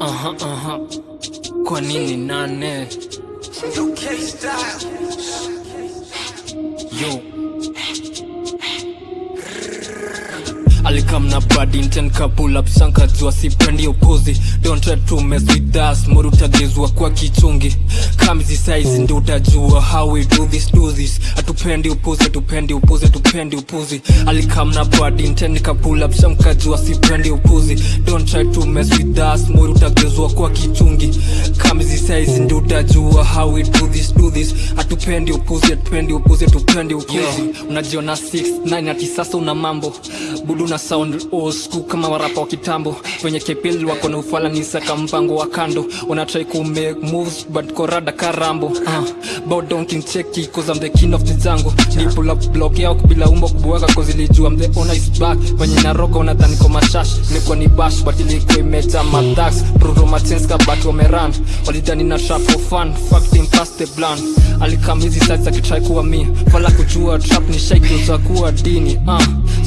Aha, aha. Kwa nini nane? Yo. Alikamna bad intent ka pull up sanka jua sipendi upuzi. Don't try to mess with us mori utagezwa kwa kichungi. Kamizi size ndi utajua how we do this do this. Atupendi upuzi atupendi upuzi atupendi upuzi. Alikamna bad intent ka pull up sanka jua sipendi upuzi. Don't try to mess with us mori utagezwa kwa kichungi utajua how we do this do this. Atupendi upuzi atupendi upuzi atupendi upuzi. Unajiona 6 9 ati sasa una mambo. Budu na sound old school kama warapa wa kitambo. Wenye kepil wako na ufala ni saka mpango wa kando. Wana try ku make moves but korada karambo uh, bow down king cheki cause I'm the king of the jungle. Ni pull up block yao bila umbo kubuweka cause ilijua I'm the owner is back. Wenye naroka unadhani kwa mashash nilikuwa ni bash but ilikuwa imeja madax bruto machenska but wameran walidhani na sharp for fun fuck them past the blunt. Alikam sides sites akitry kuwa mi fala kujua trap ni shaiki kuwa dini uh,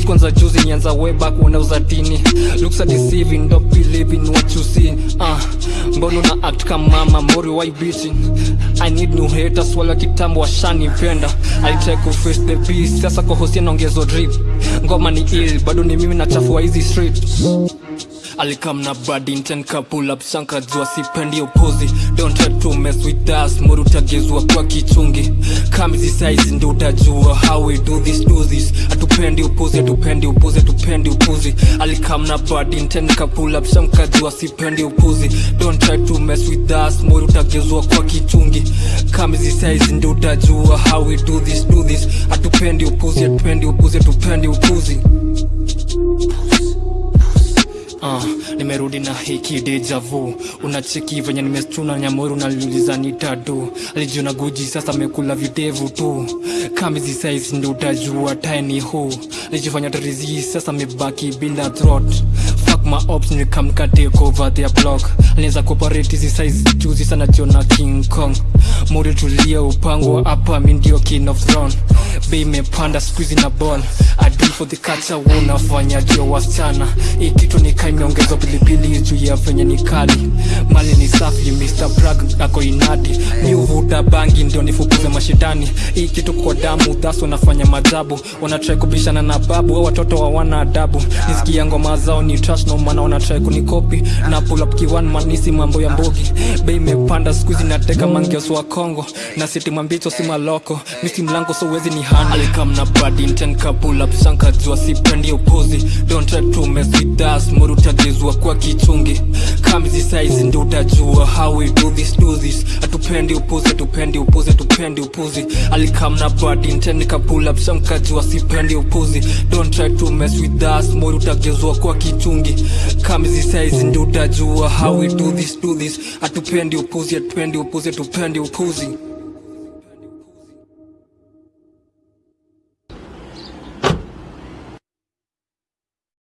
kwanza juzi nianza way back unauza dini looks are deceiving don't believe in what you see uh, Mbono na act kama mama mori why bitching? I need new haters wala kitambo I try to face the beast sasa kuhusia na naongezo drip. Ngoma ni ill bado ni mimi nachafua hizi street alikam na bad intent ka pull up sanka jua sipendi opozi don't try to mess with us muru utagezwa kwa kichungi. Kamizi size ndi utajua how we do this do this. Atupendi upuzi atupendi upuzi atupendi upuzi. Alikam na bad intent ka pull up sanka jua sipendi upuzi. Don't try to mess with us muru utagezwa kwa kichungi. Kamizi size ndi utajua how we do this do this. Atupendi upuzi atupendi upuzi atupendi upuzi nimerudi na hiki deja vu. Unacheki venye nimestuna nyamori unaliuliza ni tatu alijiona guji sasa amekula videvu tu. Kamizi size ndo utajua tiny hu alijifanya tarizi sasa amebaki bila throat my ops nikamka take over their block. Leza kuoperate hizi size juzi sana jiona king kong. Mori tulia upango hapa mi ndio king of throne. Bei imepanda squeezy na ball. Adi for the culture unafanya dio wasichana. Hii kitu nikaa imeongezwa pilipili juu ya venye ni kali. Mali ni safi Mr. Brag ako inadi. Ni uvuta bangi ndio nifukuze mashindani hii kitu kwa damu thas wanafanya majabu. Wanatrai kubishana na babu au watoto hawana adabu. Nisikia ngoma zao ni trash no maana wanatrai kunikopi. Na pull up mambo ya mbogi bei imepanda skuizi nateka mangeso wa Kongo na siti mambicho si maloko. Misi mlango so wezi ni hani alikam na bad intent ka pull up shanka jua sipendi upuzi. Don't try to mess with us kwa kichungi kamizi size ndi utajua how we do this do this. Atupendi upuzi atupendi upuzi atupendi upuzi. Alikamna bad intent ka pull up shanka jua sipendi upuzi. Don't try to mess with us mori utagezwa kwa kichungi. Kamizi size ndi utajua how we do this do this. Atupendi upuzi atupendi upuzi atupendi upuzi